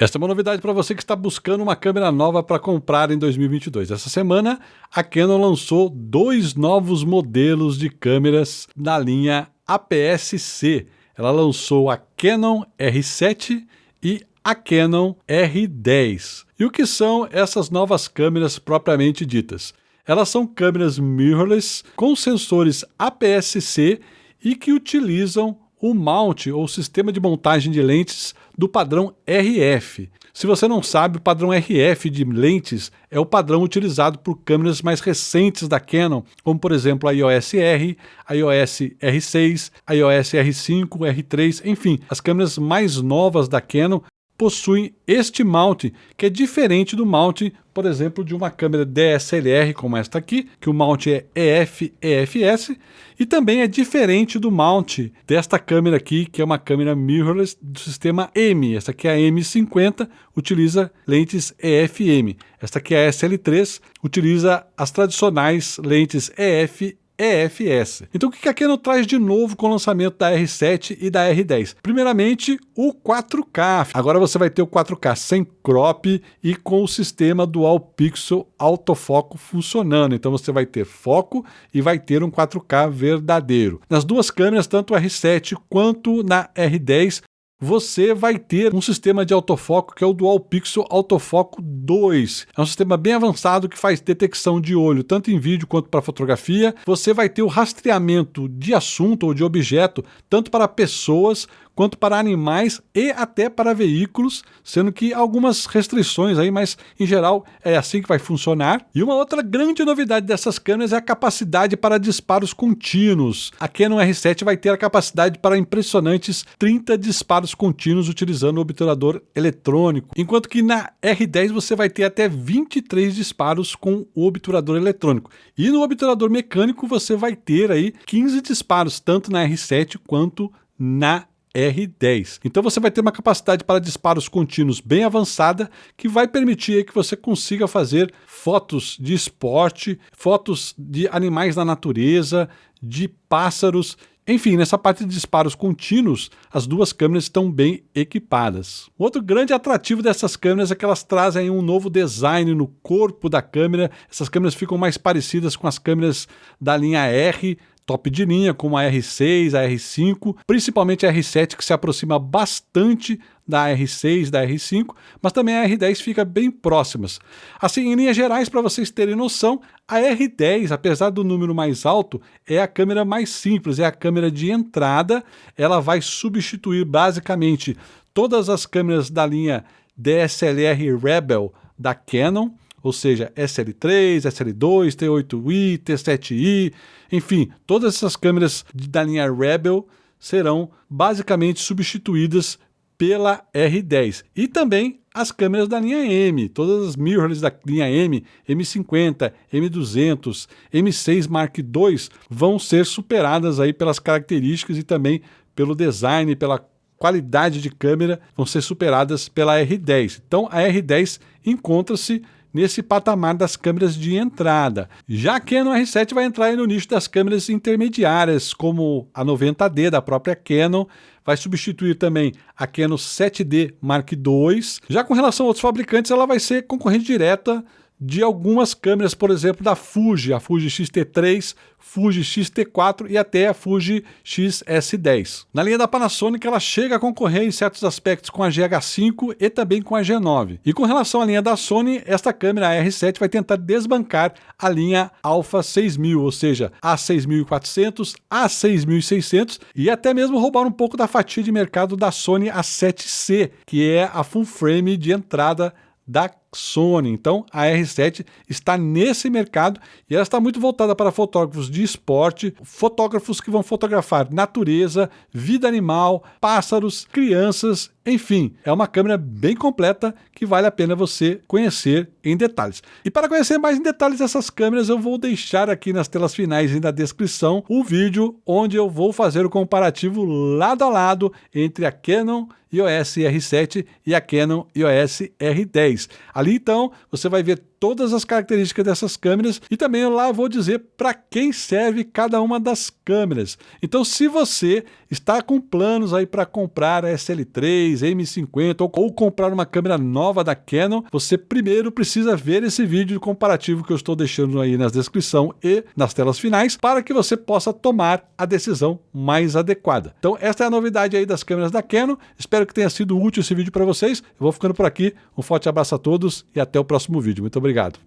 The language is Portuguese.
Esta é uma novidade para você que está buscando uma câmera nova para comprar em 2022. Essa semana, a Canon lançou dois novos modelos de câmeras na linha APS-C. Ela lançou a Canon R7 e a Canon R10. E o que são essas novas câmeras propriamente ditas? Elas são câmeras mirrorless com sensores APS-C e que utilizam o mount ou sistema de montagem de lentes do padrão RF. Se você não sabe, o padrão RF de lentes é o padrão utilizado por câmeras mais recentes da Canon, como por exemplo a EOS R, a EOS R6, a EOS R5, R3, enfim, as câmeras mais novas da Canon possuem este mount, que é diferente do mount, por exemplo, de uma câmera DSLR como esta aqui, que o mount é EF-EFS, e também é diferente do mount desta câmera aqui, que é uma câmera mirrorless do sistema M. Esta aqui é a M50, utiliza lentes EF-M. Esta aqui é a SL3, utiliza as tradicionais lentes EF EFS. Então o que a Canon traz de novo com o lançamento da R7 e da R10? Primeiramente, o 4K. Agora você vai ter o 4K sem crop e com o sistema Dual Pixel autofoco funcionando. Então você vai ter foco e vai ter um 4K verdadeiro. Nas duas câmeras, tanto a R7 quanto na R10, você vai ter um sistema de autofoco que é o Dual Pixel Autofoco 2. É um sistema bem avançado que faz detecção de olho, tanto em vídeo quanto para fotografia. Você vai ter o rastreamento de assunto ou de objeto, tanto para pessoas quanto para animais e até para veículos, sendo que algumas restrições aí, mas em geral é assim que vai funcionar. E uma outra grande novidade dessas câmeras é a capacidade para disparos contínuos. A Canon R7 vai ter a capacidade para impressionantes 30 disparos contínuos utilizando o obturador eletrônico, enquanto que na R10 você vai ter até 23 disparos com o obturador eletrônico. E no obturador mecânico você vai ter aí 15 disparos, tanto na R7 quanto na R10. Então você vai ter uma capacidade para disparos contínuos bem avançada que vai permitir que você consiga fazer fotos de esporte, fotos de animais na natureza, de pássaros, enfim, nessa parte de disparos contínuos, as duas câmeras estão bem equipadas. Outro grande atrativo dessas câmeras é que elas trazem um novo design no corpo da câmera. Essas câmeras ficam mais parecidas com as câmeras da linha R top de linha, como a R6, a R5, principalmente a R7 que se aproxima bastante da R6, da R5, mas também a R10 fica bem próximas. Assim, em linhas gerais, para vocês terem noção, a R10, apesar do número mais alto, é a câmera mais simples, é a câmera de entrada, ela vai substituir basicamente todas as câmeras da linha DSLR Rebel da Canon, ou seja, SL3, SL2, T8i, T7i, enfim, todas essas câmeras da linha Rebel serão basicamente substituídas pela R10 e também as câmeras da linha M, todas as mirrorless da linha M, M50, M200, M6 Mark II vão ser superadas aí pelas características e também pelo design, pela qualidade de câmera, vão ser superadas pela R10. Então a R10 encontra-se nesse patamar das câmeras de entrada. Já a Canon R7 vai entrar no nicho das câmeras intermediárias, como a 90D da própria Canon, vai substituir também a Canon 7D Mark II. Já com relação a outros fabricantes, ela vai ser concorrente direta de algumas câmeras, por exemplo, da Fuji, a Fuji X-T3, Fuji X-T4 e até a Fuji X-S10. Na linha da Panasonic, ela chega a concorrer em certos aspectos com a GH5 e também com a G9. E com relação à linha da Sony, esta câmera a R7 vai tentar desbancar a linha Alpha 6000, ou seja, a 6400, a 6600 e até mesmo roubar um pouco da fatia de mercado da Sony A7C, que é a full frame de entrada da Sony. Então a R7 está nesse mercado e ela está muito voltada para fotógrafos de esporte, fotógrafos que vão fotografar natureza, vida animal, pássaros, crianças, enfim, é uma câmera bem completa que vale a pena você conhecer em detalhes. E para conhecer mais em detalhes essas câmeras, eu vou deixar aqui nas telas finais e na descrição o vídeo onde eu vou fazer o comparativo lado a lado entre a Canon EOS R7 e a Canon EOS R10. Ali então você vai ver todas as características dessas câmeras e também lá vou dizer para quem serve cada uma das câmeras. Então, se você está com planos aí para comprar a SL3, M50 ou, ou comprar uma câmera nova da Canon, você primeiro precisa ver esse vídeo comparativo que eu estou deixando aí na descrição e nas telas finais para que você possa tomar a decisão mais adequada. Então, esta é a novidade aí das câmeras da Canon. Espero que tenha sido útil esse vídeo para vocês. Eu vou ficando por aqui. Um forte abraço a todos e até o próximo vídeo. Muito obrigado.